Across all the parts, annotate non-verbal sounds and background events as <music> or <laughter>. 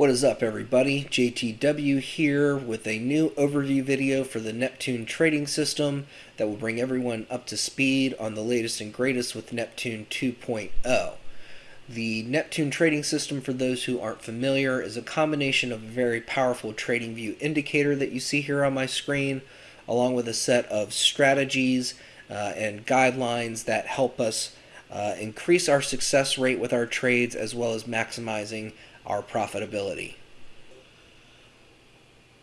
What is up everybody? JTW here with a new overview video for the Neptune trading system that will bring everyone up to speed on the latest and greatest with Neptune 2.0. The Neptune trading system, for those who aren't familiar, is a combination of a very powerful trading view indicator that you see here on my screen, along with a set of strategies uh, and guidelines that help us uh, increase our success rate with our trades as well as maximizing our profitability.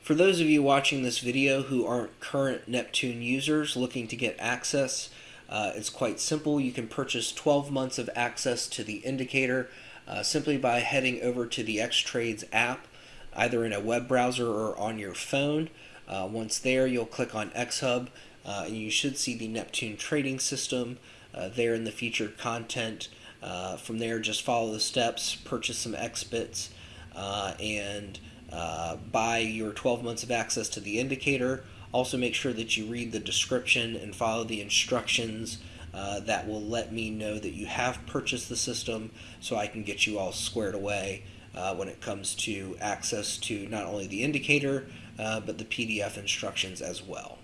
For those of you watching this video who aren't current Neptune users looking to get access, uh, it's quite simple. You can purchase 12 months of access to the indicator uh, simply by heading over to the X-Trades app, either in a web browser or on your phone. Uh, once there, you'll click on X-Hub, uh, and you should see the Neptune trading system uh, there in the featured content. Uh, from there, just follow the steps, purchase some XBits, uh, and uh, buy your 12 months of access to the indicator. Also, make sure that you read the description and follow the instructions uh, that will let me know that you have purchased the system so I can get you all squared away uh, when it comes to access to not only the indicator uh, but the PDF instructions as well.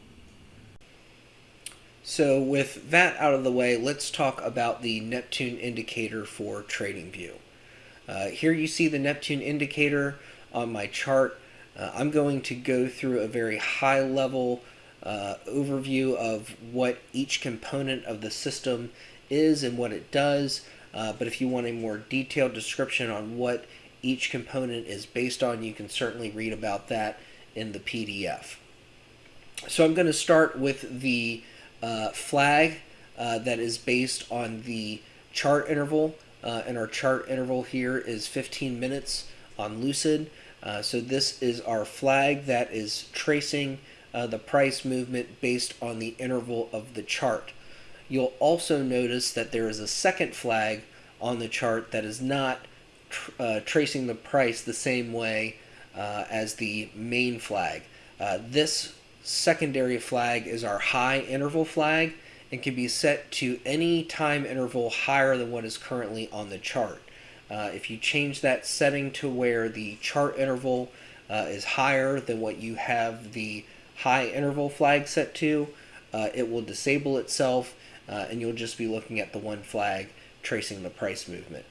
So with that out of the way, let's talk about the Neptune indicator for TradingView. Uh, here you see the Neptune indicator on my chart. Uh, I'm going to go through a very high level uh, overview of what each component of the system is and what it does. Uh, but if you want a more detailed description on what each component is based on, you can certainly read about that in the PDF. So I'm going to start with the uh, flag uh, that is based on the chart interval. Uh, and our chart interval here is 15 minutes on Lucid. Uh, so this is our flag that is tracing uh, the price movement based on the interval of the chart. You'll also notice that there is a second flag on the chart that is not tr uh, tracing the price the same way as the main flag. this secondary flag is our high interval flag and can be set to any time interval higher than what is currently on the chart. Uh, if you change that setting to where the chart interval uh, is higher than what you have the high interval flag set to, uh, it will disable itself uh, and you'll just be looking at the one flag tracing the price movement.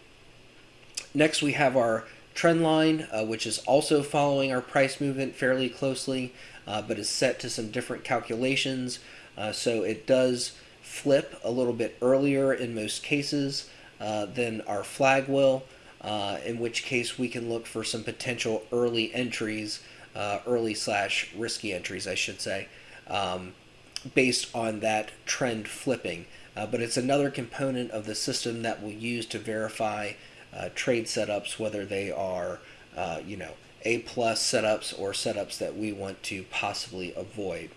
Next we have our trend line, uh, which is also following our price movement fairly closely uh, but is set to some different calculations. Uh, so it does flip a little bit earlier in most cases uh, than our flag will, uh, in which case we can look for some potential early entries, uh, early slash risky entries, I should say, um, based on that trend flipping. Uh, but it's another component of the system that we'll use to verify trade setups, whether they are, you know, a plus setups or setups that we want to possibly avoid.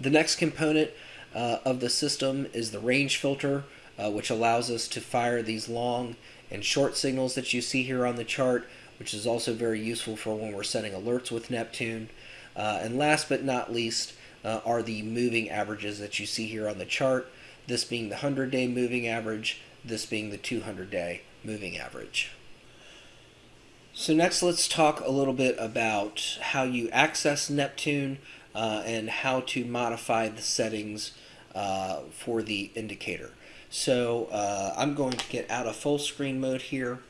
The next component uh, of the system is the range filter, uh, which allows us to fire these long and short signals that you see here on the chart, which is also very useful for when we're setting alerts with Neptune. Uh, and last but not least uh, are the moving averages that you see here on the chart, this being the 100-day moving average, this being the 200-day moving average. So next let's talk a little bit about how you access Neptune uh, and how to modify the settings uh, for the indicator. So uh, I'm going to get out of full screen mode here.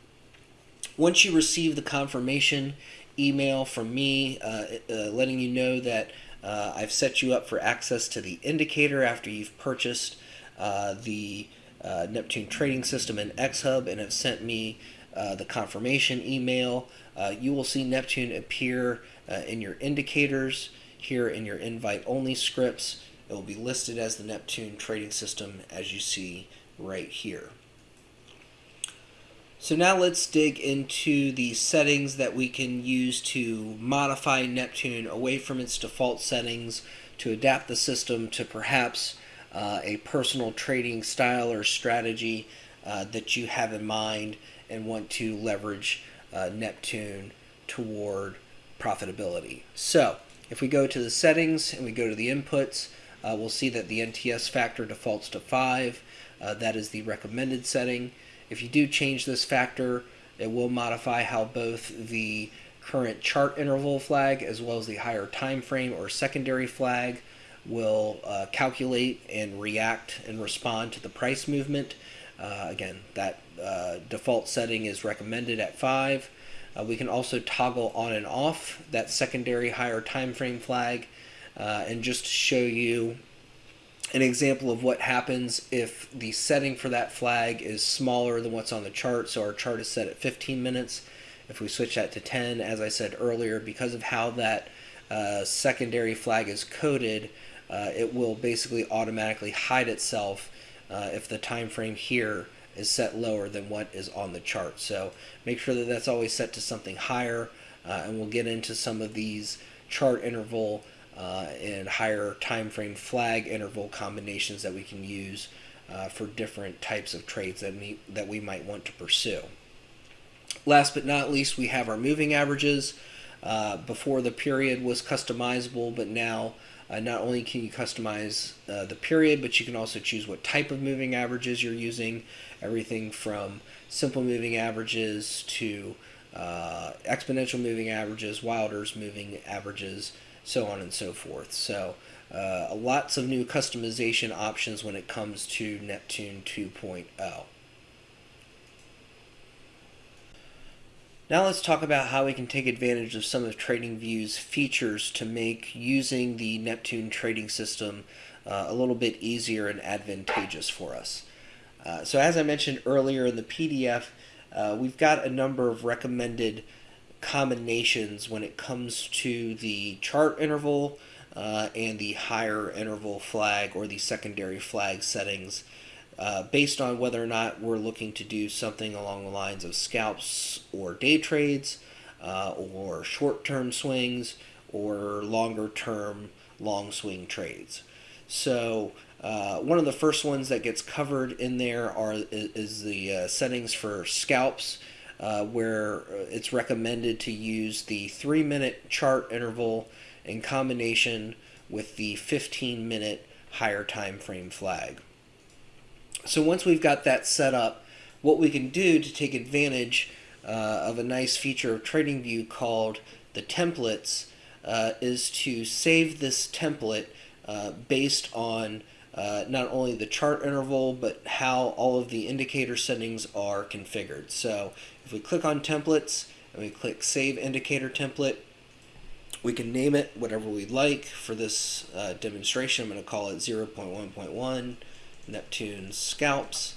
Once you receive the confirmation email from me uh, uh, letting you know that uh, I've set you up for access to the indicator after you've purchased the Neptune trading system in X-Hub and have sent me uh, the confirmation email. Uh, you will see Neptune appear uh, in your indicators here in your invite only scripts. It will be listed as the Neptune trading system as you see right here. So now let's dig into the settings that we can use to modify Neptune away from its default settings to adapt the system to perhaps uh, a personal trading style or strategy uh, that you have in mind and want to leverage uh, Neptune toward profitability. So if we go to the settings and we go to the inputs, uh, we'll see that the NTS factor defaults to 5. Uh, that is the recommended setting. If you do change this factor, It will modify how both the current chart interval flag as well as the higher time frame or secondary flag will uh, calculate and react and respond to the price movement. Uh, again, that uh, default setting is recommended at 5. Uh, we can also toggle on and off that secondary higher time frame flag and just show you an example of what happens if the setting for that flag is smaller than what's on the chart. So our chart is set at 15 minutes. If we switch that to 10, as I said earlier, because of how that uh, secondary flag is coded, uh, it will basically automatically hide itself uh, if the time frame here is set lower than what is on the chart. So make sure that that's always set to something higher, uh, and we'll get into some of these chart interval uh, and higher time frame flag interval combinations that we can use uh, for different types of trades that that we might want to pursue. Last but not least, we have our moving averages. Uh, before the period was customizable, but now uh, not only can you customize uh, the period, but you can also choose what type of moving averages you're using. Everything from simple moving averages to uh, exponential moving averages, Wilder's moving averages, so on and so forth. So uh, lots of new customization options when it comes to Neptune 2.0. Now let's talk about how we can take advantage of some of TradingView's features to make using the Neptune trading system uh, a little bit easier and advantageous for us. Uh, so as I mentioned earlier in the PDF, uh, we've got a number of recommended combinations when it comes to the chart interval uh, and the higher interval flag or the secondary flag settings uh, based on whether or not we're looking to do something along the lines of scalps or day trades uh, or short term swings or longer term long swing trades. So uh, one of the first ones that gets covered in there are is, the uh, settings for scalps, uh, where it's recommended to use the three minute chart interval in combination with the 15 minute higher time frame flag. So once we've got that set up, what we can do to take advantage uh, of a nice feature of TradingView called the templates uh, is to save this template uh, based on uh, not only the chart interval but how all of the indicator settings are configured. So if we click on templates and we click save indicator template, we can name it whatever we like. For this uh, demonstration, I'm going to call it 0.1.1. Neptune scalps.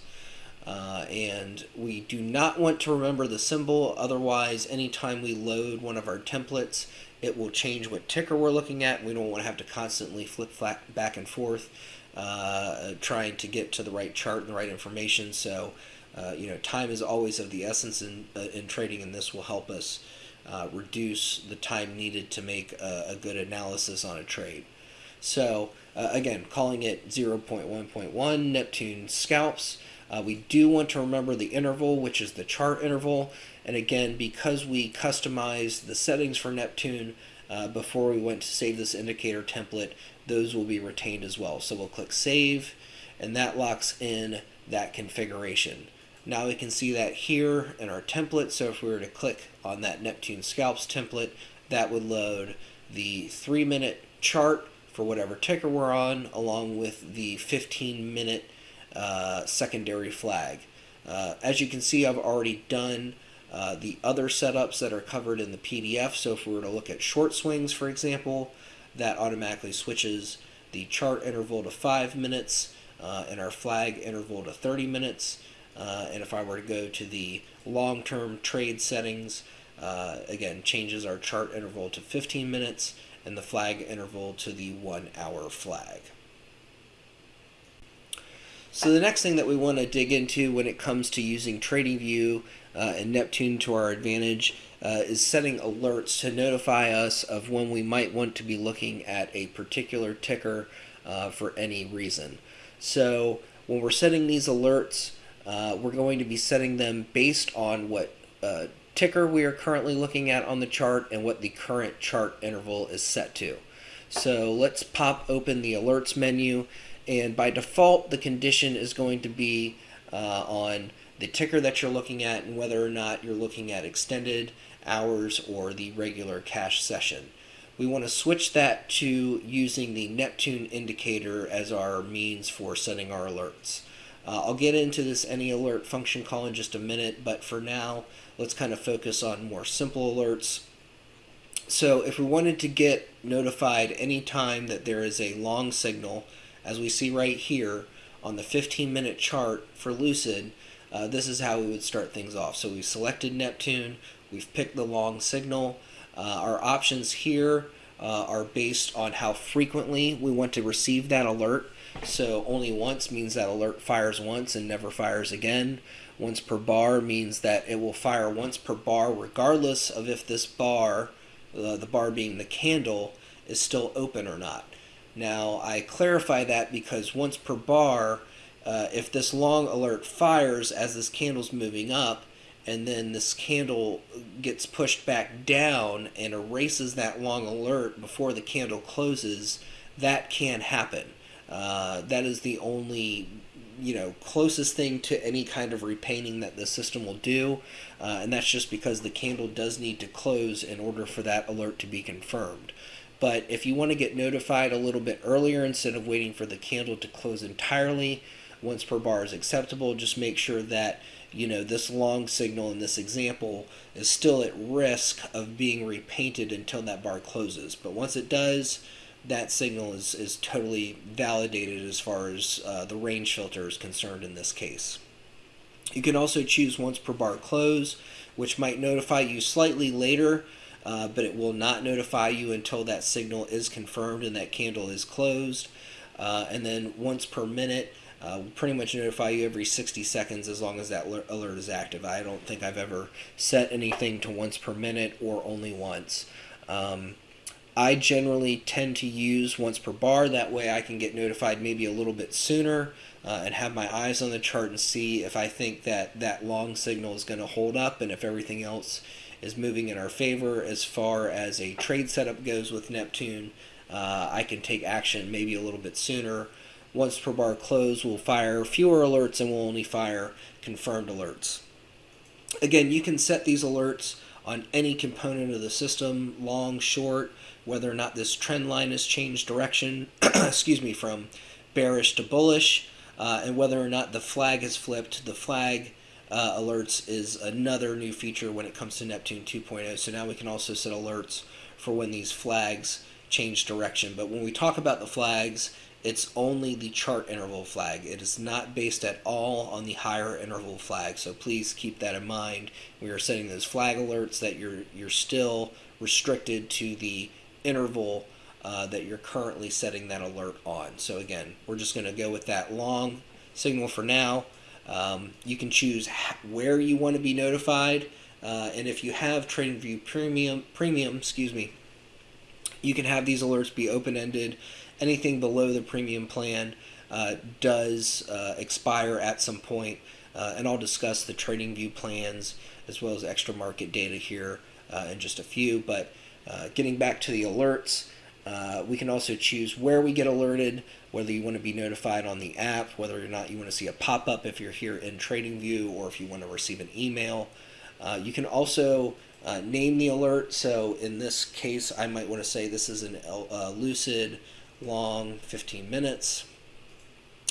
Uh, and we do not want to remember the symbol, otherwise anytime we load one of our templates, it will change what ticker we're looking at. We don't want to have to constantly flip back and forth uh, trying to get to the right chart and the right information. So, uh, you know, time is always of the essence in, uh, in trading, and this will help us uh, reduce the time needed to make a, a good analysis on a trade. So uh, again, calling it 0.1.1 Neptune scalps. Uh, we do want to remember the interval, which is the chart interval. And again, because we customized the settings for Neptune uh, before we went to save this indicator template, those will be retained as well. So we'll click Save, and that locks in that configuration. Now we can see that here in our template. So if we were to click on that Neptune scalps template, that would load the three minute chart for whatever ticker we're on, along with the 15 minute uh, secondary flag. Uh, as you can see, I've already done uh, the other setups that are covered in the PDF. So if we were to look at short swings, for example, that automatically switches the chart interval to 5 minutes uh, and our flag interval to 30 minutes. Uh, and if I were to go to the long-term trade settings, uh, again, changes our chart interval to 15 minutes and the flag interval to the one hour flag. So the next thing that we want to dig into when it comes to using TradingView uh, and Neptune to our advantage uh, is setting alerts to notify us of when we might want to be looking at a particular ticker uh, for any reason. So when we're setting these alerts, uh, we're going to be setting them based on what uh, ticker we are currently looking at on the chart and what the current chart interval is set to. So let's pop open the alerts menu and by default the condition is going to be uh, on the ticker that you're looking at and whether or not you're looking at extended hours or the regular cash session. We want to switch that to using the Neptune indicator as our means for setting our alerts. Uh, I'll get into this any alert function call in just a minute, but for now, let's kind of focus on more simple alerts. So if we wanted to get notified anytime that there is a long signal, as we see right here on the 15 minute chart for Lucid, uh, this is how we would start things off. So we've selected Neptune, we've picked the long signal. Uh, our options here uh, are based on how frequently we want to receive that alert. So only once means that alert fires once and never fires again. Once per bar means that it will fire once per bar regardless of if this bar, uh, the bar being the candle, is still open or not. Now I clarify that because once per bar, uh, if this long alert fires as this candle's moving up, and then this candle gets pushed back down and erases that long alert before the candle closes, that can happen. Uh, that is the only you know closest thing to any kind of repainting that the system will do uh, and that's just because the candle does need to close in order for that alert to be confirmed. But if you want to get notified a little bit earlier instead of waiting for the candle to close entirely once per bar is acceptable just make sure that you know this long signal in this example is still at risk of being repainted until that bar closes. But once it does that signal is, is totally validated as far as uh, the range filter is concerned in this case. You can also choose once per bar close, which might notify you slightly later, uh, but it will not notify you until that signal is confirmed and that candle is closed. Uh, and then once per minute, uh, will pretty much notify you every 60 seconds as long as that alert is active. I don't think I've ever set anything to once per minute or only once. Um, I generally tend to use once per bar. That way I can get notified maybe a little bit sooner uh, and have my eyes on the chart and see if I think that that long signal is going to hold up and if everything else is moving in our favor as far as a trade setup goes with Neptune. Uh, I can take action maybe a little bit sooner. Once per bar close, we'll fire fewer alerts and we'll only fire confirmed alerts. Again, you can set these alerts on any component of the system, long, short, whether or not this trend line has changed direction, <clears throat> excuse me, from bearish to bullish, uh, and whether or not the flag has flipped. The flag uh, alerts is another new feature when it comes to Neptune 2.0. So now we can also set alerts for when these flags change direction. But when we talk about the flags, it's only the chart interval flag. It is not based at all on the higher interval flag. So please keep that in mind. We are setting those flag alerts that you're you're still restricted to the interval uh, that you're currently setting that alert on. So again, we're just going to go with that long signal for now. Um, you can choose where you want to be notified, uh, and if you have TradingView Premium, Premium, excuse me, you can have these alerts be open-ended. Anything below the premium plan uh, does uh, expire at some point, uh, and I'll discuss the TradingView plans as well as extra market data here uh, in just a few. But uh, getting back to the alerts, uh, we can also choose where we get alerted, whether you want to be notified on the app, whether or not you want to see a pop up if you're here in TradingView, or if you want to receive an email. Uh, you can also uh, name the alert. So in this case, I might want to say this is an uh, lucid long 15 minutes.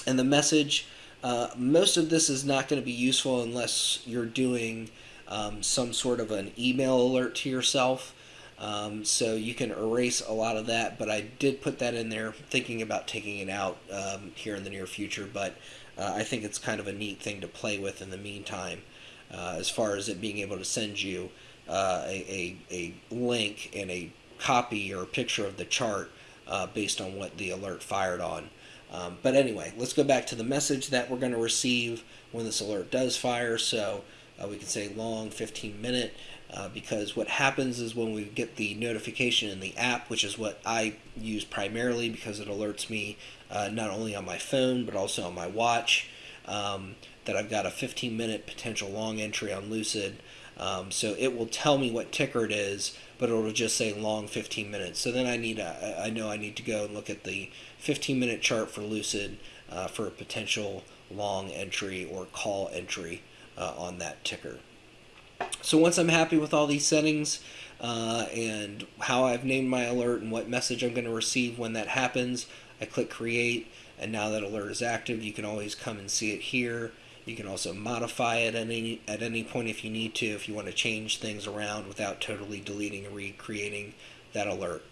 And the message, uh, most of this is not going to be useful unless you're doing um, some sort of an email alert to yourself. Um, so you can erase a lot of that, but I did put that in there thinking about taking it out um, here in the near future, but uh, I think it's kind of a neat thing to play with in the meantime uh, as far as it being able to send you uh, a, a, a, link and a copy or a picture of the chart uh, based on what the alert fired on. Um, but anyway, let's go back to the message that we're going to receive when this alert does fire. So uh, we can say long 15 minute uh, because what happens is when we get the notification in the app, which is what I use primarily because it alerts me uh, not only on my phone but also on my watch, um, that I've got a 15 minute potential long entry on Lucid. Um, so it will tell me what ticker it is, but it'll just say long 15 minutes. So then I need a, I know I need to go and look at the 15 minute chart for Lucid uh, for a potential long entry or call entry uh, on that ticker. So once I'm happy with all these settings uh, and how I've named my alert and what message I'm going to receive when that happens, I click create and now that alert is active you can always come and see it here. You can also modify it at any, at any point if you need to, if you want to change things around without totally deleting and recreating that alert.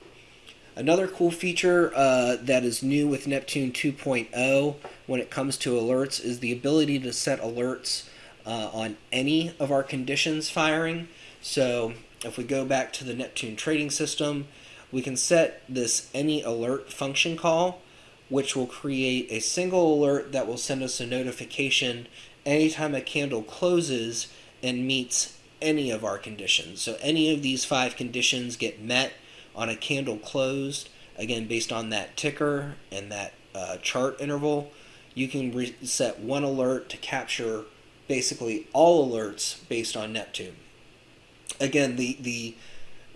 Another cool feature uh, that is new with Neptune 2.0 when it comes to alerts is the ability to set alerts uh, on any of our conditions firing. So if we go back to the Neptune trading system, we can set this any alert function call, which will create a single alert that will send us a notification anytime a candle closes and meets any of our conditions. So any of these five conditions get met on a candle closed, again, based on that ticker and that uh, chart interval, you can set one alert to capture basically all alerts based on Neptune. Again, the, the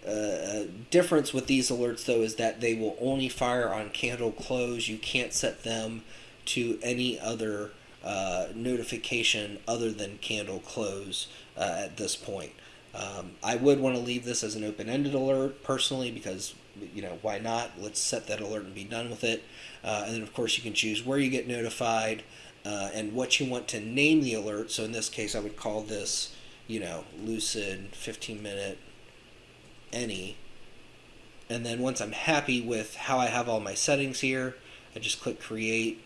uh, difference with these alerts, though, is that they will only fire on candle close. You can't set them to any other uh, notification other than candle close uh, at this point. Um, I would want to leave this as an open-ended alert personally because you know why not? Let's set that alert and be done with it. Uh, and then of course you can choose where you get notified uh, and what you want to name the alert. So in this case, I would call this you know lucid 15 minute any. And then once I'm happy with how I have all my settings here, I just click create.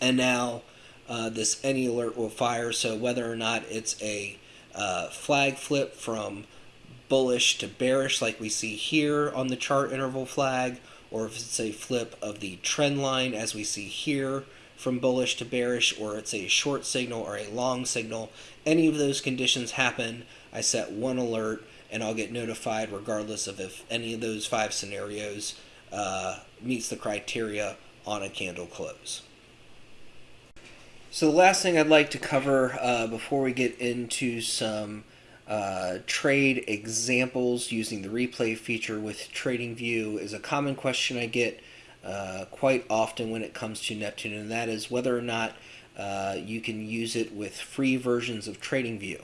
And now uh, this any alert will fire. So whether or not it's a uh, flag flip from bullish to bearish like we see here on the chart interval flag or if it's a flip of the trend line as we see here from bullish to bearish or it's a short signal or a long signal any of those conditions happen I set one alert and I'll get notified regardless of if any of those five scenarios uh, meets the criteria on a candle close. So the last thing I'd like to cover uh, before we get into some uh, trade examples using the replay feature with TradingView is a common question I get uh, quite often when it comes to Neptune, and that is whether or not uh, you can use it with free versions of TradingView.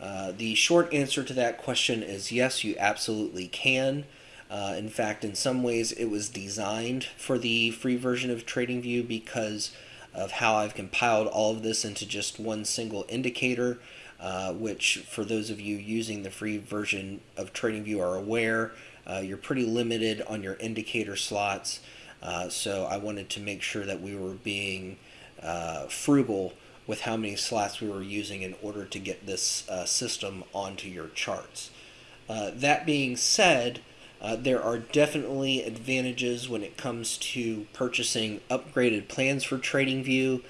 Uh, the short answer to that question is yes, you absolutely can. Uh, in fact, in some ways, it was designed for the free version of TradingView because of how I've compiled all of this into just one single indicator, uh, which for those of you using the free version of TradingView are aware, uh, you're pretty limited on your indicator slots. Uh, so I wanted to make sure that we were being uh, frugal with how many slots we were using in order to get this uh, system onto your charts. Uh, that being said, uh, there are definitely advantages when it comes to purchasing upgraded plans for TradingView,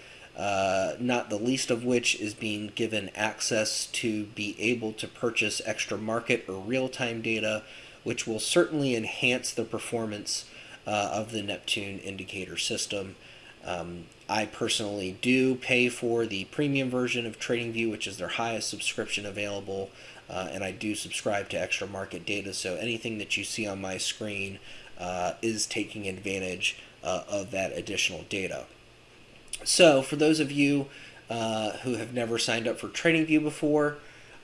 not the least of which is being given access to be able to purchase extra market or real-time data, which will certainly enhance the performance uh, of the Neptune indicator system. Um, I personally do pay for the premium version of TradingView, which is their highest subscription available uh, and I do subscribe to extra market data, so anything that you see on my screen uh, is taking advantage uh, of that additional data. So for those of you uh, who have never signed up for TradingView before,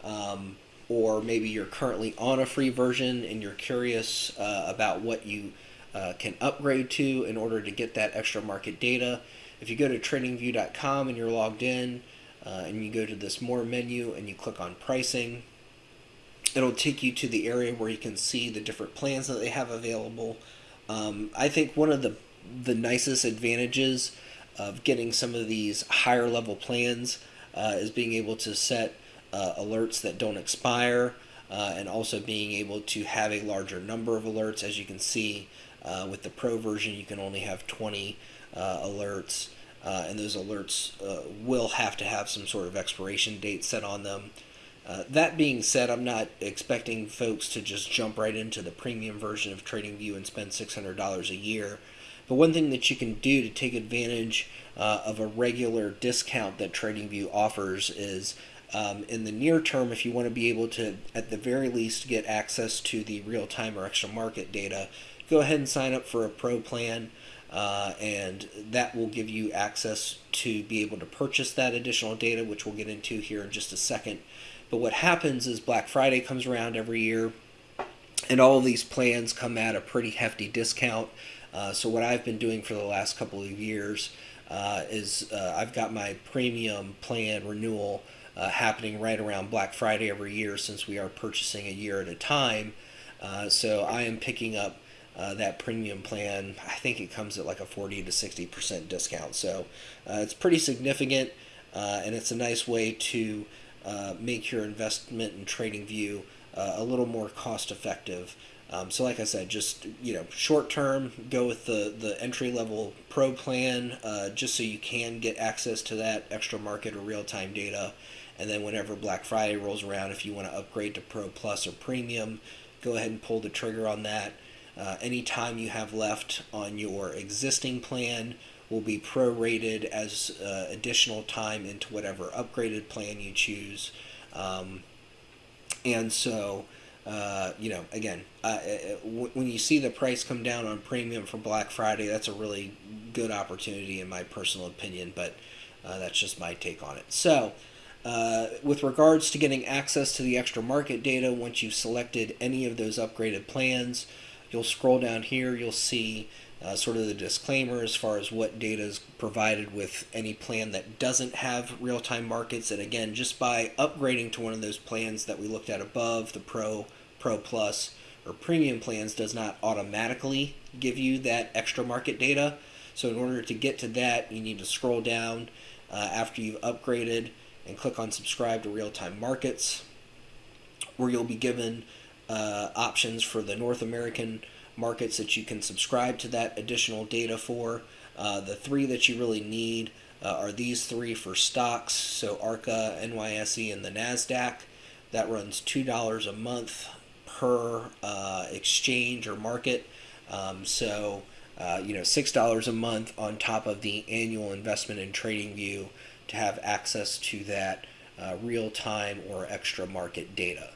um, or maybe you're currently on a free version and you're curious uh, about what you uh, can upgrade to in order to get that extra market data, if you go to tradingview.com and you're logged in, and you go to this more menu and you click on pricing, it'll take you to the area where you can see the different plans that they have available. Um, I think one of the the nicest advantages of getting some of these higher level plans uh, is being able to set uh, alerts that don't expire uh, and also being able to have a larger number of alerts. As you can see uh, with the Pro version, you can only have 20 uh, alerts. Uh, and those alerts will have to have some sort of expiration date set on them. Uh, that being said, I'm not expecting folks to just jump right into the premium version of TradingView and spend $600 a year. But one thing that you can do to take advantage uh, of a regular discount that TradingView offers is um, in the near term, if you want to be able to, at the very least, get access to the real time or extra market data, go ahead and sign up for a pro plan. uh, and that will give you access to be able to purchase that additional data, which we'll get into here in just a second. But what happens is Black Friday comes around every year, and all these plans come at a pretty hefty discount. Uh, so what I've been doing for the last couple of years uh, is uh, I've got my premium plan renewal uh, happening right around Black Friday every year since we are purchasing a year at a time. Uh, so I am picking up uh, that premium plan. I think it comes at like a 40 to 60% discount. So it's pretty significant and it's a nice way to make your investment in TradingView a little more cost effective. Um, so, like I said, just you know, short term, go with the the entry level pro plan, uh, just so you can get access to that extra market or real time data. And then whenever Black Friday rolls around, if you want to upgrade to Pro Plus or Premium, go ahead and pull the trigger on that. Uh, any time you have left on your existing plan will be prorated as uh, additional time into whatever upgraded plan you choose. Um, and so uh, you know, again, when you see the price come down on premium for Black Friday, that's a really good opportunity, in my personal opinion. But uh, that's just my take on it. So, uh, with regards to getting access to the extra market data, once you've selected any of those upgraded plans, you'll scroll down here. You'll see uh, sort of the disclaimer as far as what data is provided with any plan that doesn't have real-time markets. And again, just by upgrading to one of those plans that we looked at above, the Pro, Pro Plus, or Premium plans does not automatically give you that extra market data. So in order to get to that, you need to scroll down uh, after you've upgraded and click on subscribe to real-time markets, where you'll be given uh, options for the North American markets that you can subscribe to that additional data for. Uh, the three that you really need uh, are these three for stocks, so ARCA, NYSE, and the NASDAQ. That runs $2 a month per uh, exchange or market. Um, so, uh, you know, $6 a month on top of the annual investment in TradingView to have access to that uh, real time or extra market data.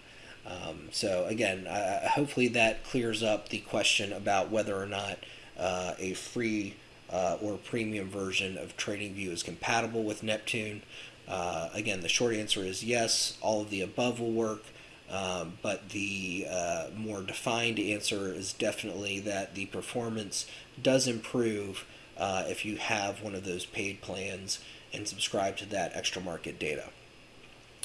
Um, so again, uh, hopefully that clears up the question about whether or not uh, a free uh, or premium version of TradingView is compatible with Neptune. Uh, again, the short answer is yes, all of the above will work. Um, but the uh, more defined answer is definitely that the performance does improve uh, if you have one of those paid plans and subscribe to that extra market data.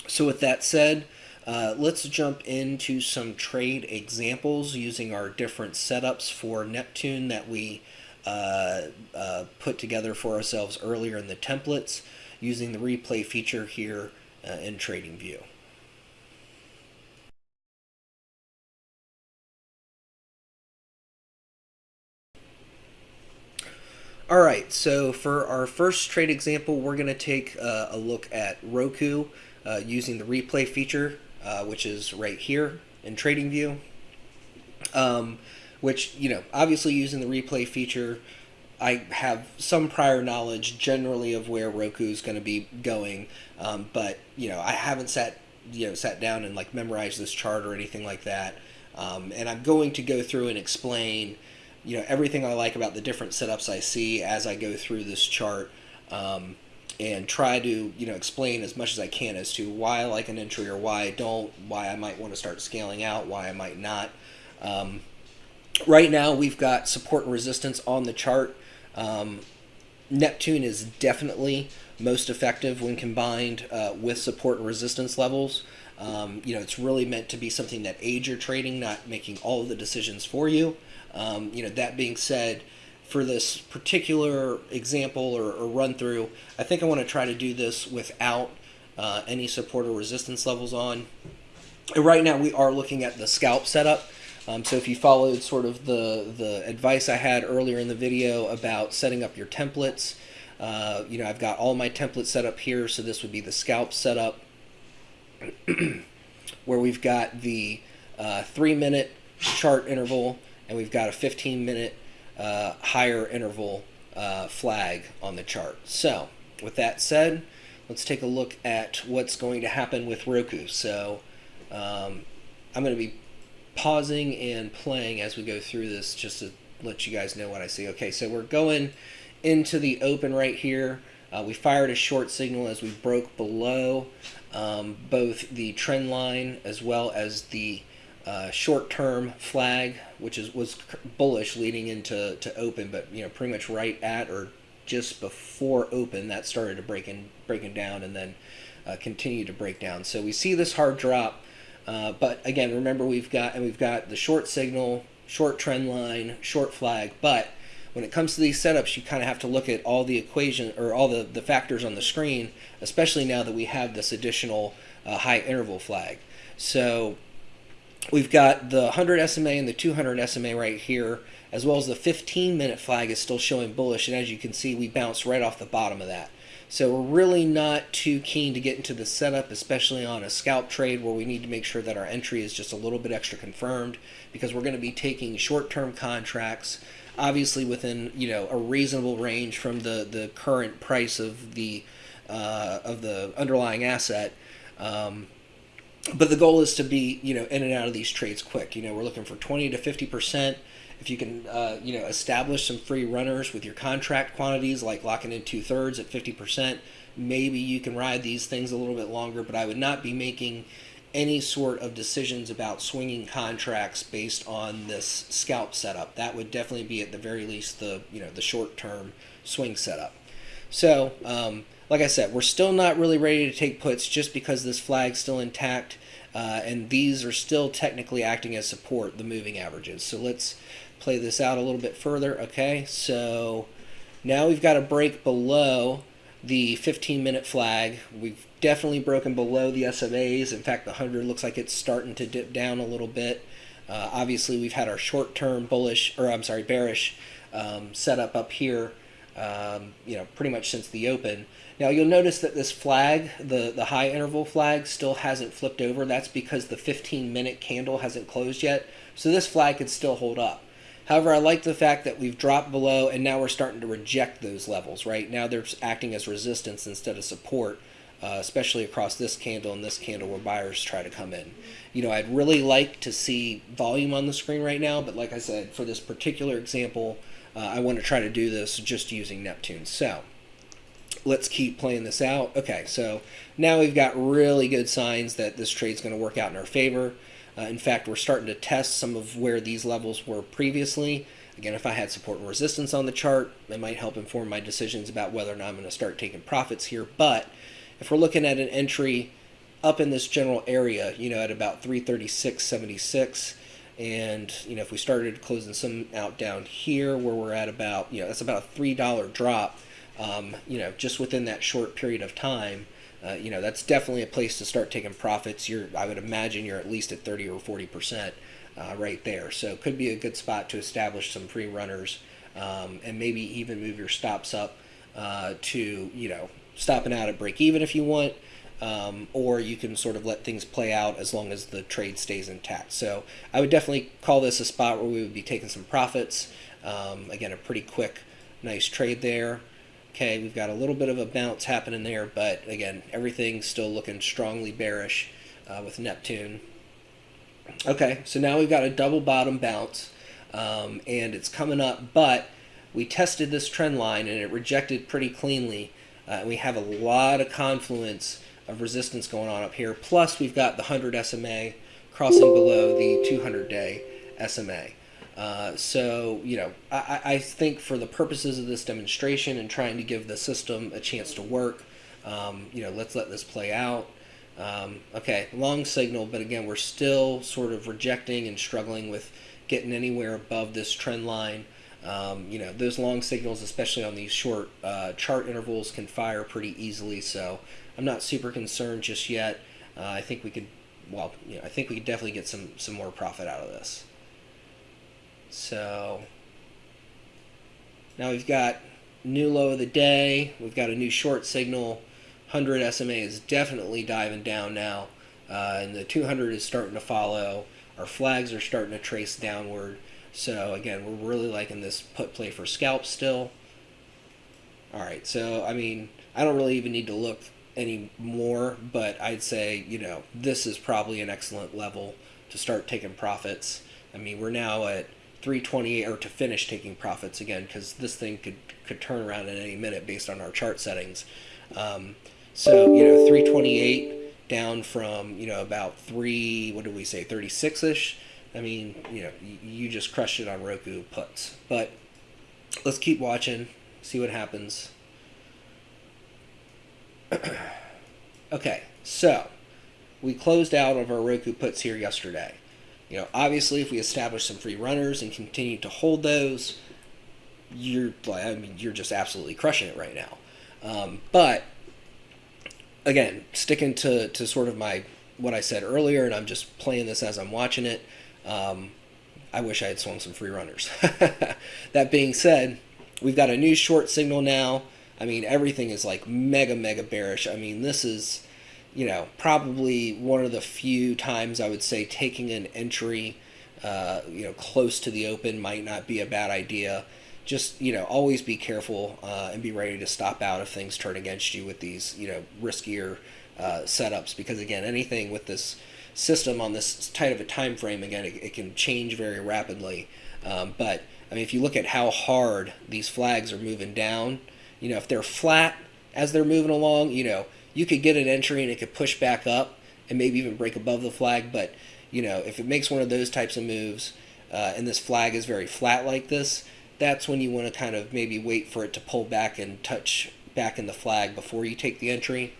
So with that said, uh, let's jump into some trade examples using our different setups for Neptune that we uh, uh, put together for ourselves earlier in the templates using the replay feature here uh, in TradingView. All right, so for our first trade example, we're going to take uh, a look at Roku uh, using the replay feature uh, which is right here in TradingView. Um, which, you know, obviously using the replay feature, I have some prior knowledge generally of where Roku is going to be going, um, but you know I haven't sat you know sat down and like memorized this chart or anything like that. Um, and I'm going to go through and explain you know everything I like about the different setups I see as I go through this chart. Um, and try to you know explain as much as I can as to why I like an entry or why I don't, why I might want to start scaling out, why I might not. Um, right now we've got support and resistance on the chart. Um, Neptune is definitely most effective when combined uh, with support and resistance levels. Um, you know, it's really meant to be something that aids your trading, not making all of the decisions for you. Um, you know, that being said, for this particular example or, or run through, I think I want to try to do this without uh, any support or resistance levels on. And right now we are looking at the scalp setup. Um, so if you followed sort of the, the advice I had earlier in the video about setting up your templates, uh, you know, I've got all my templates set up here. So this would be the scalp setup <clears throat> where we've got the uh, three minute chart interval and we've got a 15 minute uh, higher interval uh, flag on the chart. So with that said, let's take a look at what's going to happen with Roku. So um, I'm going to be pausing and playing as we go through this just to let you guys know what I see. Okay, so we're going into the open right here. Uh, we fired a short signal as we broke below um, both the trend line as well as the uh, short-term flag, which is was bullish leading into to open, but you know pretty much right at or just before open that started to break in, breaking down, and then uh, continue to break down. So we see this hard drop, uh, but again, remember we've got and we've got the short signal, short trend line, short flag, but when it comes to these setups, you kind of have to look at all the equation or all the, the factors on the screen, especially now that we have this additional uh, high interval flag. So We've got the 100 SMA and the 200 SMA right here, as well as the 15 minute flag is still showing bullish. And as you can see, we bounced right off the bottom of that. So we're really not too keen to get into the setup, especially on a scalp trade where we need to make sure that our entry is just a little bit extra confirmed because we're going to be taking short-term contracts, obviously within you know a reasonable range from the the current price of the uh, of the underlying asset. Um, but the goal is to be you know in and out of these trades quick. You know, we're looking for 20 to 50 percent. If you can, uh, you know, establish some free runners with your contract quantities, like locking in two thirds at 50 percent, maybe you can ride these things a little bit longer. But I would not be making any sort of decisions about swinging contracts based on this scalp setup. That would definitely be at the very least the you know the short term swing setup. So. Um, like I said, we're still not really ready to take puts just because this flag's still intact, uh, and these are still technically acting as support, the moving averages. So let's play this out a little bit further. Okay, so now we've got a break below the 15 minute flag. We've definitely broken below the SMAs. In fact, the 100 looks like it's starting to dip down a little bit. Uh, obviously, we've had our short term bullish, or I'm sorry, bearish um, setup up here, um, you know, pretty much since the open. Now you'll notice that this flag, the, the high interval flag, still hasn't flipped over. That's because the 15 minute candle hasn't closed yet. So this flag could still hold up. However, I like the fact that we've dropped below and now we're starting to reject those levels, right? Now they're acting as resistance instead of support, uh, especially across this candle and this candle where buyers try to come in. You know, I'd really like to see volume on the screen right now, but like I said, for this particular example, uh, I want to try to do this just using Neptune. So let's keep playing this out. Okay, so now we've got really good signs that this trade's going to work out in our favor. Uh, in fact, we're starting to test some of where these levels were previously. Again, if I had support and resistance on the chart, it might help inform my decisions about whether or not I'm going to start taking profits here. But if we're looking at an entry up in this general area, you know, at about 336.76, and you know, if we started closing some out down here where we're at about, you know, that's about a three dollar drop um, you know, just within that short period of time, uh, you know, that's definitely a place to start taking profits. You're, I would imagine you're at least at 30 or 40 percent uh, right there. So it could be a good spot to establish some free runners um, and maybe even move your stops up uh, to, you know, stopping out at break even if you want. Um, or you can sort of let things play out as long as the trade stays intact. So I would definitely call this a spot where we would be taking some profits. Um, again, a pretty quick, nice trade there. Okay, we've got a little bit of a bounce happening there, but again, everything's still looking strongly bearish uh, with Neptune. Okay, so now we've got a double bottom bounce, um, and it's coming up, but we tested this trend line and it rejected pretty cleanly. Uh, we have a lot of confluence of resistance going on up here. Plus, we've got the 100 SMA crossing below the 200 day SMA. Uh, so, you know, I, I think for the purposes of this demonstration and trying to give the system a chance to work, um, you know, let's let this play out. Um, okay, long signal, but again, we're still sort of rejecting and struggling with getting anywhere above this trend line. Um, you know, those long signals, especially on these short uh, chart intervals, can fire pretty easily. So I'm not super concerned just yet. Uh, I think we could, well, you know, I think we could definitely get some some more profit out of this. So now we've got new low of the day. We've got a new short signal. 100 SMA is definitely diving down now. Uh, and the 200 is starting to follow. Our flags are starting to trace downward. So again, we're really liking this put play for scalp still. All right, so I mean, I don't really even need to look any more, but I'd say, you know, this is probably an excellent level to start taking profits. I mean, we're now at 328 or to finish taking profits again because this thing could could turn around at any minute based on our chart settings. Um, so you know 328 down from you know about three what did we say 36 ish. I mean you know you just crushed it on Roku puts, but let's keep watching, see what happens. <clears throat> okay, so we closed out of our Roku puts here yesterday. You know, obviously, if we establish some free runners and continue to hold those, you're like, I mean, you're just absolutely crushing it right now. Um, but again, sticking to to sort of my what I said earlier, and I'm just playing this as I'm watching it. Um, I wish I had swung some free runners. <laughs> that being said, we've got a new short signal now. I mean, everything is like mega, mega bearish. I mean, this is, you know, probably one of the few times I would say taking an entry, uh, you know, close to the open might not be a bad idea. Just, you know, always be careful uh, and be ready to stop out if things turn against you with these, you know, riskier uh, setups. Because, again, anything with this system on this tight of a time frame, again, it, it can change very rapidly. Um, but, I mean, if you look at how hard these flags are moving down, you know, if they're flat as they're moving along, you know, you could get an entry and it could push back up and maybe even break above the flag. But, you know, if it makes one of those types of moves uh, and this flag is very flat like this, that's when you want to kind of maybe wait for it to pull back and touch back in the flag before you take the entry.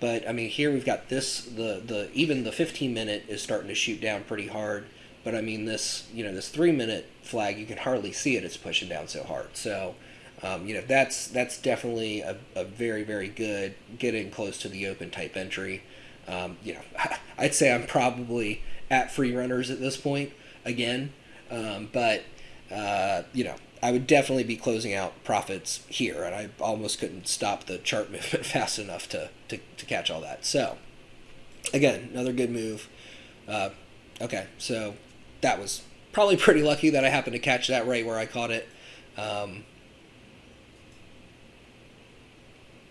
But I mean, here we've got this the the even the 15 minute is starting to shoot down pretty hard. But I mean, this you know this three minute flag you can hardly see it. It's pushing down so hard. So um, you know that's that's definitely a, a very very good getting close to the open type entry. Um, you know, <laughs> I'd say I'm probably at free runners at this point again, um, but uh, you know I would definitely be closing out profits here, and I almost couldn't stop the chart <laughs> movement fast enough to to, to catch all that. So again, another good move. Uh, okay, so that was probably pretty lucky that I happened to catch that right where I caught it. Um,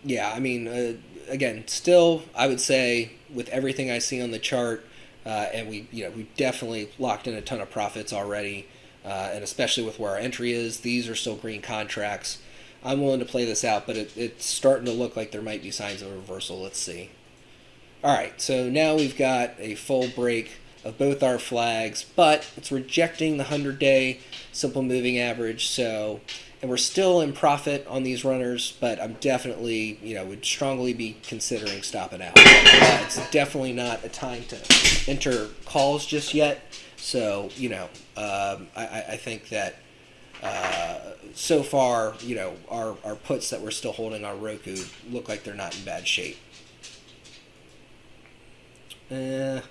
yeah, I mean, uh, again, still, I would say with everything I see on the chart, uh, and we, you know, we definitely locked in a ton of profits already, uh, and especially with where our entry is, these are still green contracts. I'm willing to play this out, but it, it's starting to look like there might be signs of reversal. Let's see. All right, so now we've got a full break of both our flags, but it's rejecting the 100-day simple moving average, so and we're still in profit on these runners, but I'm definitely, you know, would strongly be considering stopping out. Uh, it's definitely not a time to enter calls just yet. So, you know, um, I, I think that uh, so far, you know, our, our puts that we're still holding on Roku look like they're not in bad shape. Uh,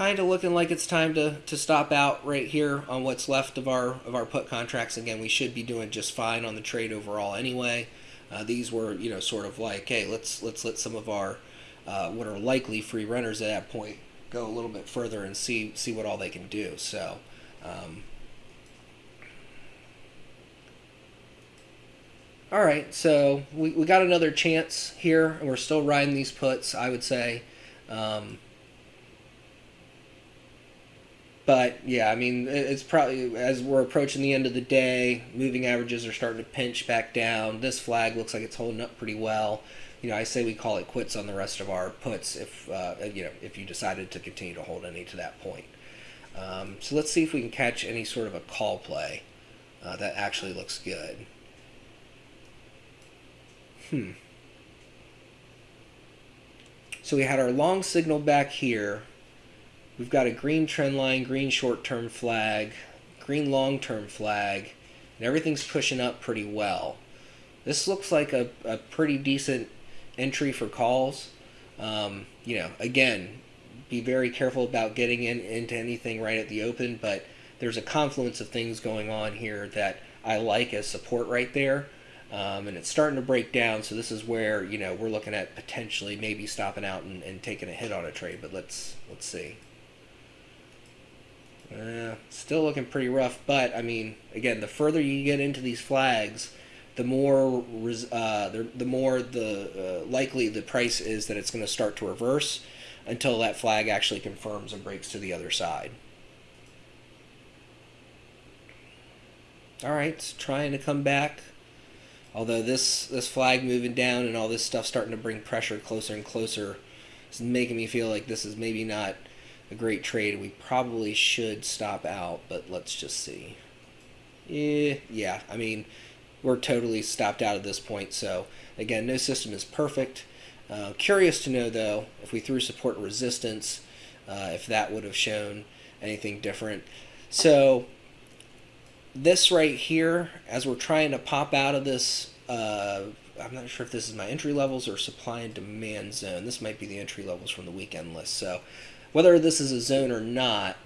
kind of looking like it's time to, to stop out right here on what's left of our of our put contracts. Again, we should be doing just fine on the trade overall anyway. Uh, these were you know sort of like hey let's let's let some of our uh, what are likely free runners at that point go a little bit further and see see what all they can do. So. Um, all right, so we, we got another chance here, and we're still riding these puts. I would say. Um, but yeah, I mean, it's probably as we're approaching the end of the day, moving averages are starting to pinch back down. This flag looks like it's holding up pretty well. You know, I say we call it quits on the rest of our puts if uh, you know if you decided to continue to hold any to that point. Um, so let's see if we can catch any sort of a call play uh, that actually looks good. Hmm. So we had our long signal back here We've got a green trend line, green short-term flag, green long-term flag, and everything's pushing up pretty well. This looks like a, a pretty decent entry for calls. Um, you know, again, be very careful about getting in into anything right at the open, but there's a confluence of things going on here that I like as support right there. Um, and it's starting to break down, so this is where you know we're looking at potentially maybe stopping out and, and taking a hit on a trade. But let's let's see. Uh, still looking pretty rough, but I mean, again, the further you get into these flags, the more uh, the, the more the uh, likely the price is that it's going to start to reverse until that flag actually confirms and breaks to the other side. All right, it's trying to come back. Although this this flag moving down and all this stuff starting to bring pressure closer and closer, it's making me feel like this is maybe not a great trade. We probably should stop out, but let's just see. Yeah, yeah. I mean, we're totally stopped out at this point. So again, no system is perfect. Uh, curious to know though if we threw support resistance, uh, if that would have shown anything different. So this right here, as we're trying to pop out of this, uh, I'm not sure if this is my entry levels or supply and demand zone. This might be the entry levels from the weekend list. So whether this is a zone or not,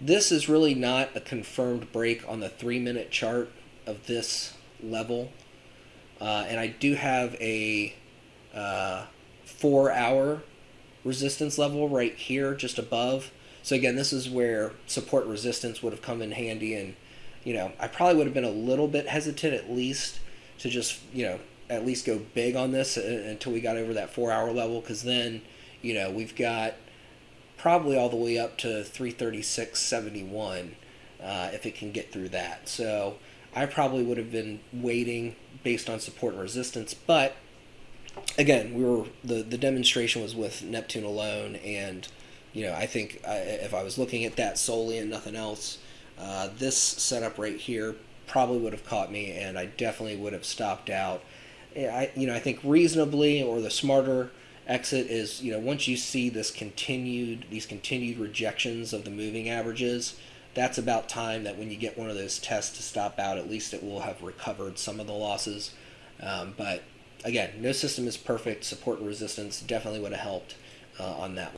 this is really not a confirmed break on the three minute chart of this level. Uh, and I do have a uh, four hour resistance level right here just above. So again, this is where support resistance would have come in handy and you know, I probably would have been a little bit hesitant at least to just, you know, at least go big on this uh, until we got over that four hour level because then, you know, we've got probably all the way up to 336.71 uh, if it can get through that. So I probably would have been waiting based on support and resistance, but again, we were the the demonstration was with Neptune alone, and you know I think I, if I was looking at that solely and nothing else, uh, this setup right here probably would have caught me, and I definitely would have stopped out. I, you know, I think reasonably or the smarter exit is, you know, once you see this continued, these continued rejections of the moving averages, that's about time that when you get one of those tests to stop out, at least it will have recovered some of the losses. Um, but again, no system is perfect. Support and resistance definitely would have helped uh, on that.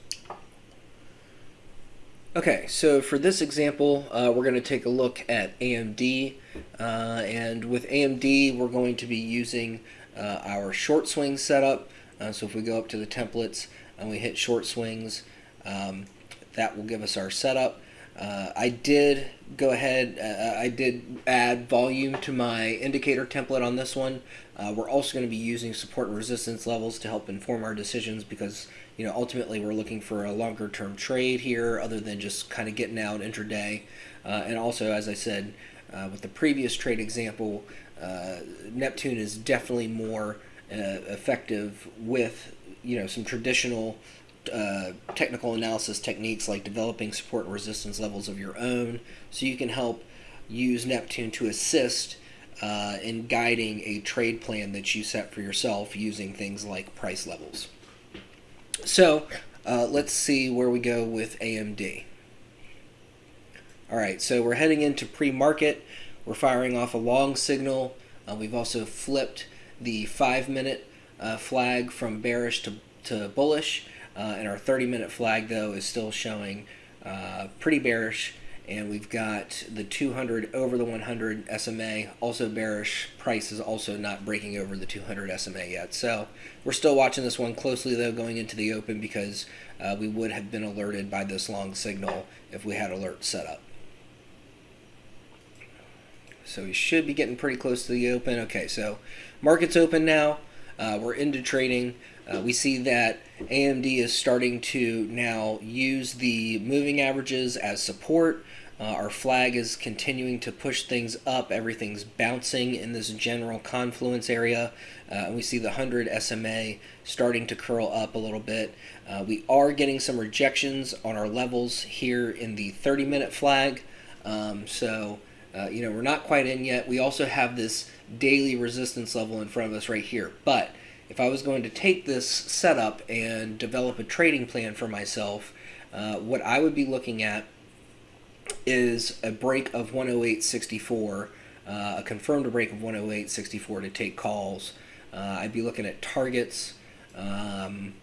Okay, so for this example, uh, we're going to take a look at AMD, uh, and with AMD, we're going to be using uh, our short swing setup. Uh, so if we go up to the templates and we hit short swings, um, that will give us our setup. Uh, I did go ahead, uh, I did add volume to my indicator template on this one. we're also going to be using support and resistance levels to help inform our decisions because you know, ultimately we're looking for a longer term trade here other than just kind of getting out intraday. Uh, and also, as I said uh, with the previous trade example, uh, Neptune is definitely more uh, effective with, you know, some traditional uh, technical analysis techniques like developing support and resistance levels of your own so you can help use Neptune to assist uh, in guiding a trade plan that you set for yourself using things like price levels. So uh, let's see where we go with AMD. All right, so we're heading into pre-market. We're firing off a long signal. Uh, we've also flipped the five-minute uh, flag from bearish to, to bullish, uh, and our 30-minute flag, though, is still showing uh, pretty bearish. And we've got the 200 over the 100 SMA also bearish. Price is also not breaking over the 200 SMA yet. So we're still watching this one closely though going into the open because uh, we would have been alerted by this long signal if we had alert set up. So we should be getting pretty close to the open. Okay so market's open now uh, we're into trading uh, we see that AMD is starting to now use the moving averages as support. Uh, our flag is continuing to push things up. Everything's bouncing in this general confluence area. Uh, we see the 100 SMA starting to curl up a little bit. Uh, we are getting some rejections on our levels here in the 30 minute flag. Um, so, uh, you know, we're not quite in yet. We also have this daily resistance level in front of us right here. But if I was going to take this setup and develop a trading plan for myself, uh, what I would be looking at is a break of 108.64, uh, a confirmed break of 108.64 to take calls. Uh, I'd be looking at targets. Um,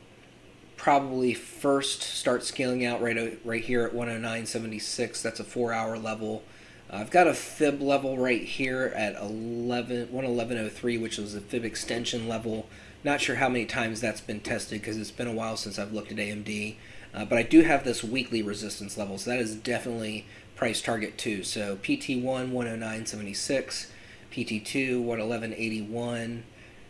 probably first start scaling out right right here at 109.76. That's a four-hour level. I've got a fib level right here at 11 111.03, which was a fib extension level. Not sure how many times that's been tested because it's been a while since I've looked at AMD. Uh, but I do have this weekly resistance level, so that is definitely price target 2. So PT1, 109.76, PT2, 111.81.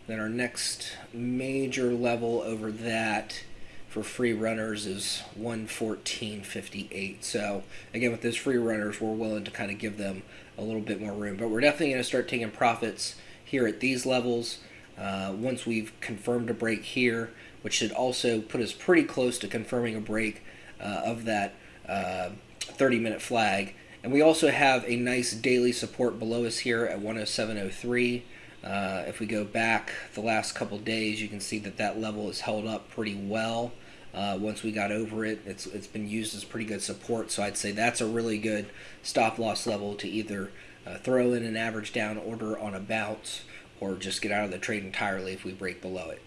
Then our next major level over that for free runners is 114.58. So again, with those free runners, we're willing to kind of give them a little bit more room. But we're definitely going to start taking profits here at these levels. Uh, once we've confirmed a break here, which should also put us pretty close to confirming a break uh, of that uh, 30 minute flag. And we also have a nice daily support below us here at 107.03. Uh, if we go back the last couple days, you can see that that level is held up pretty well. Uh, once we got over it, it's it's been used as pretty good support. So I'd say that's a really good stop loss level to either uh, throw in an average down order on a bounce or just get out of the trade entirely if we break below it.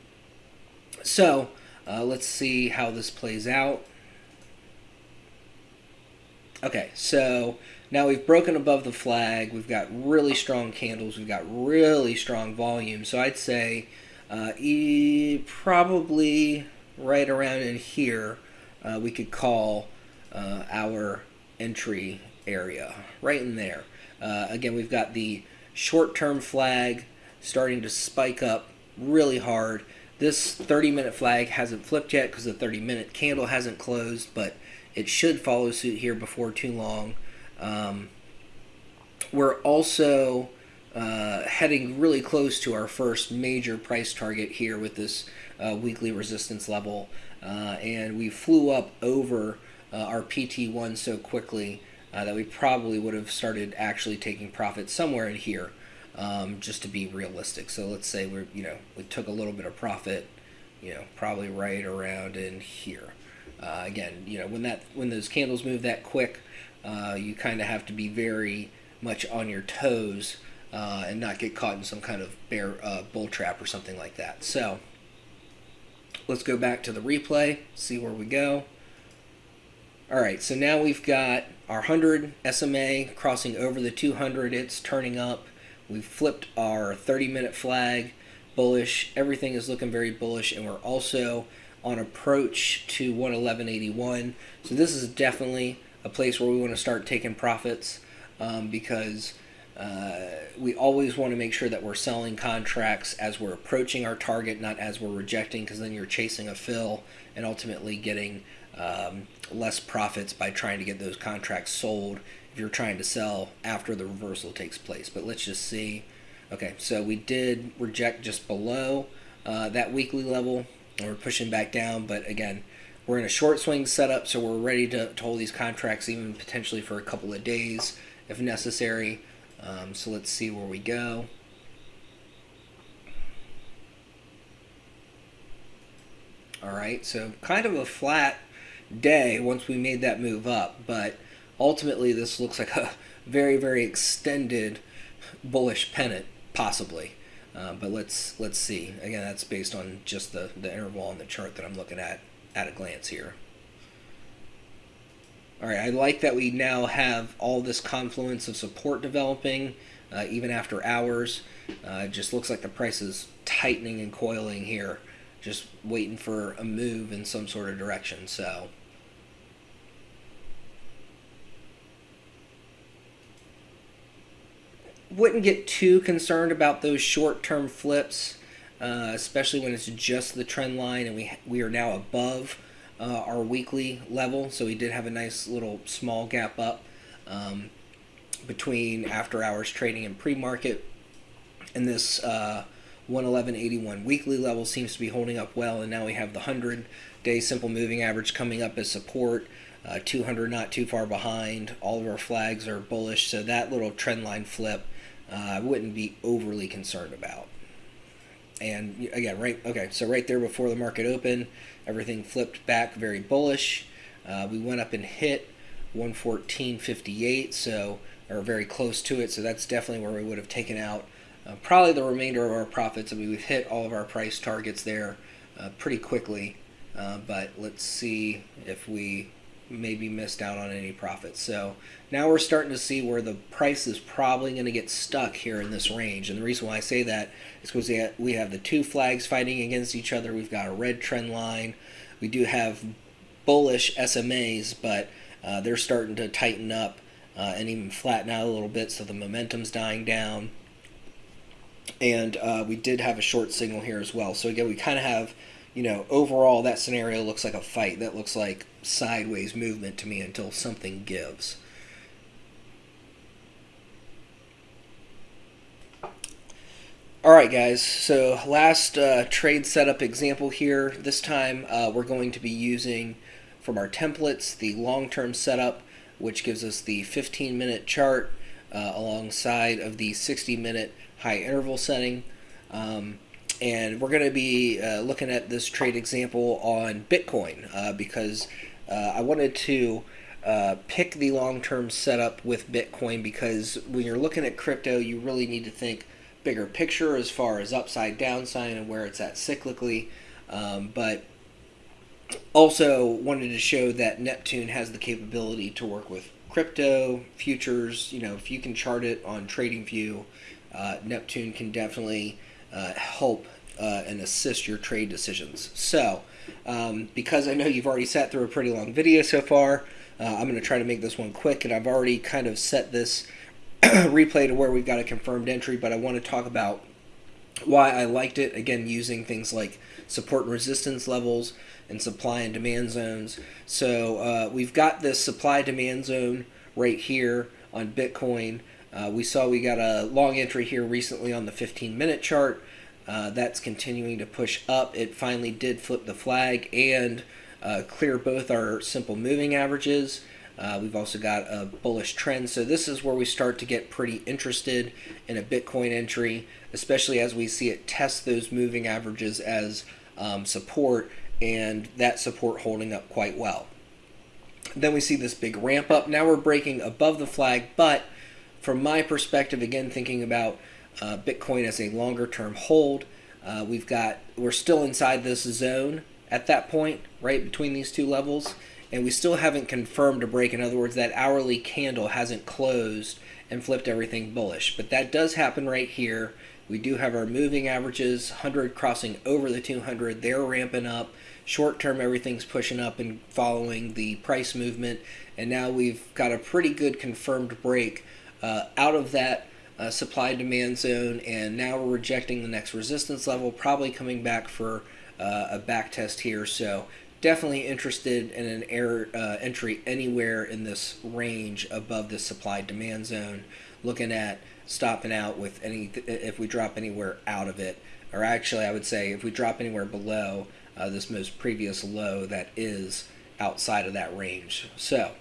So uh, let's see how this plays out. Okay, so now we've broken above the flag. We've got really strong candles. We've got really strong volume. So I'd say uh, e probably right around in here, uh, we could call uh, our entry area right in there. Uh, again, we've got the short-term flag starting to spike up really hard. This 30-minute flag hasn't flipped yet because the 30-minute candle hasn't closed, but it should follow suit here before too long. Um, we're also uh, heading really close to our first major price target here with this uh, weekly resistance level. Uh, and we flew up over uh, our PT1 so quickly uh, that we probably would have started actually taking profit somewhere in here. Um, just to be realistic. So let's say we're, you know, we took a little bit of profit, you know, probably right around in here. Uh, again, you know, when that when those candles move that quick, uh, you kind of have to be very much on your toes uh, and not get caught in some kind of bear bull trap or something like that. So let's go back to the replay, see where we go. All right, so now we've got our 100 SMA crossing over the 200. It's turning up. We've flipped our 30 minute flag bullish. Everything is looking very bullish, and we're also on approach to 111.81. So this is definitely a place where we want to start taking profits um, because uh, we always want to make sure that we're selling contracts as we're approaching our target, not as we're rejecting, because then you're chasing a fill and ultimately getting um, less profits by trying to get those contracts sold if you're trying to sell after the reversal takes place. But let's just see. Okay, so we did reject just below uh, that weekly level and we're pushing back down. But again, we're in a short swing setup, so we're ready to, to hold these contracts even potentially for a couple of days if necessary. Um, so let's see where we go. All right, so kind of a flat day once we made that move up, but ultimately this looks like a <laughs> very, very extended bullish pennant, possibly. Uh, but let's let's see. Again, that's based on just the, the interval on the chart that I'm looking at at a glance here. All right, I like that we now have all this confluence of support developing, uh, even after hours. Uh, it just looks like the price is tightening and coiling here, just waiting for a move in some sort of direction. So. wouldn't get too concerned about those short-term flips, uh, especially when it's just the trend line and we we are now above uh, our weekly level. So we did have a nice little small gap up um, between after hours trading and pre-market, and this uh, 111.81 weekly level seems to be holding up well. And now we have the 100-day simple moving average coming up as support. Uh, 200 not too far behind. All of our flags are bullish, so that little trend line flip uh, I wouldn't be overly concerned about. And again, right, okay, so right there before the market opened, everything flipped back very bullish. Uh, we went up and hit 114.58, so or very close to it. So that's definitely where we would have taken out uh, probably the remainder of our profits. I mean, we've hit all of our price targets there uh, pretty quickly. Uh, but let's see if we maybe missed out on any profits. So now we're starting to see where the price is probably going to get stuck here in this range. And the reason why I say that is because we have the two flags fighting against each other. We've got a red trend line. We do have bullish SMAs, but uh, they're starting to tighten up uh, and even flatten out a little bit, so the momentum's dying down. And uh, we did have a short signal here as well. So again, we kind of have you know, overall that scenario looks like a fight. That looks like sideways movement to me until something gives. All right, guys. So last uh, trade setup example here. This time uh, we're going to be using from our templates the long-term setup, which gives us the 15-minute chart uh, alongside of the 60-minute high interval setting. Um, and we're going to be uh, looking at this trade example on Bitcoin uh, because uh, I wanted to pick the long-term setup with Bitcoin because when you're looking at crypto, you really need to think bigger picture as far as upside, downside, and where it's at cyclically. Um, but also wanted to show that Neptune has the capability to work with crypto futures. You know, if you can chart it on TradingView, uh, Neptune can definitely uh, help uh, and assist your trade decisions. So, um, because I know you've already sat through a pretty long video so far, uh, I'm going to try to make this one quick, and I've already kind of set this <clears throat> replay to where we've got a confirmed entry, but I want to talk about why I liked it. Again, using things like support and resistance levels and supply and demand zones. So uh, we've got this supply demand zone right here on Bitcoin. Uh, we saw we got a long entry here recently on the 15 minute chart. Uh, that's continuing to push up. It finally did flip the flag and uh, clear both our simple moving averages. Uh, we've also got a bullish trend. So this is where we start to get pretty interested in a Bitcoin entry, especially as we see it test those moving averages as um, support and that support holding up quite well. Then we see this big ramp up. Now we're breaking above the flag, but from my perspective, again, thinking about uh, Bitcoin as a longer term hold, uh, we've got, we're still inside this zone at that point, right between these two levels and we still haven't confirmed a break. In other words, that hourly candle hasn't closed and flipped everything bullish. But that does happen right here. We do have our moving averages, 100 crossing over the 200. They're ramping up. Short term, everything's pushing up and following the price movement. And now we've got a pretty good confirmed break uh, out of that uh, supply demand zone. And now we're rejecting the next resistance level, probably coming back for uh, a back test here. So definitely interested in an air uh, entry anywhere in this range above the supply demand zone looking at stopping out with any if we drop anywhere out of it or actually I would say if we drop anywhere below uh, this most previous low that is outside of that range so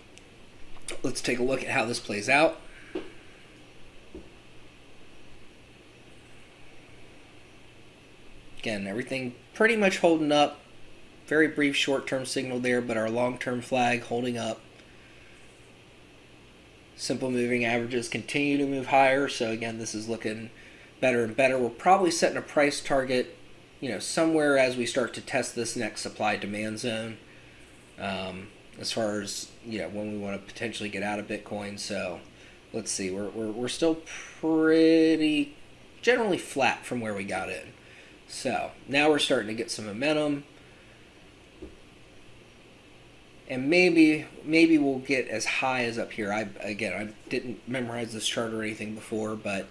let's take a look at how this plays out again everything pretty much holding up very brief short-term signal there, but our long-term flag holding up. Simple moving averages continue to move higher, so again, this is looking better and better. We're probably setting a price target, you know, somewhere as we start to test this next supply-demand zone. Um, as far as you know, when we want to potentially get out of Bitcoin. So let's see, we're we're we're still pretty generally flat from where we got in. So now we're starting to get some momentum and maybe maybe we'll get as high as up here. I again I didn't memorize this chart or anything before, but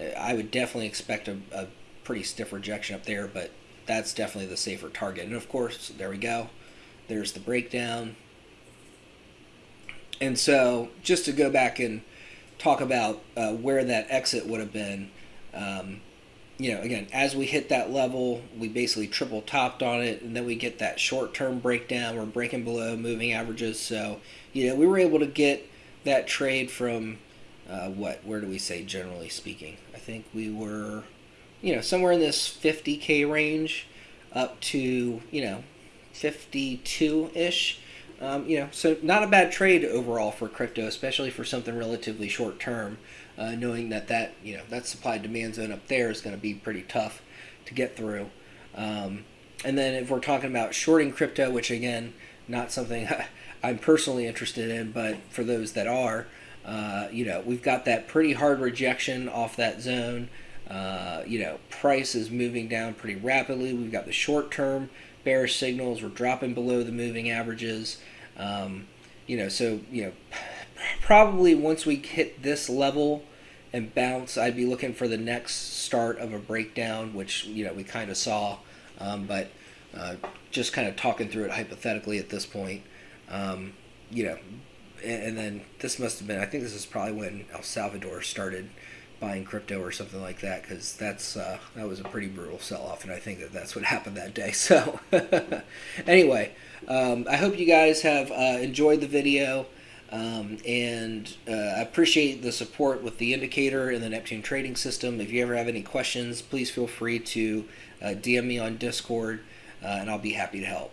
uh, I would definitely expect a, a pretty stiff rejection up there. But that's definitely the safer target. And of course, there we go. There's the breakdown. And so, just to go back and talk about uh, where that exit would have been. Um, you know, again, as we hit that level, we basically triple topped on it, and then we get that short term breakdown. We're breaking below moving averages. So, you know, we were able to get that trade from uh, what? Where do we say generally speaking? I think we were, you know, somewhere in this 50k range up to, you know, 52 ish. Um, you know, so not a bad trade overall for crypto, especially for something relatively short term uh, knowing that that you know that supply demand zone up there is going to be pretty tough to get through. Um, and then if we're talking about shorting crypto, which again, not something <laughs> I'm personally interested in, but for those that are, uh, you know, we've got that pretty hard rejection off that zone. Uh, you know, price is moving down pretty rapidly. We've got the short term bearish signals. We're dropping below the moving averages. Um, you know, so you know, <sighs> probably once we hit this level and bounce, I'd be looking for the next start of a breakdown, which you know we kind of saw. Um, but uh, just kind of talking through it hypothetically at this point. Um, you know, and, and then this must have been, I think this is probably when El Salvador started buying crypto or something like that because that's uh, that was a pretty brutal sell-off and i think that that's what <laughs> happened that day so <laughs> anyway um, i hope you guys have uh, enjoyed the video um, and uh, I appreciate the support with the indicator and the Neptune trading system. If you ever have any questions, please feel free to uh, DM me on Discord, uh, and I'll be happy to help.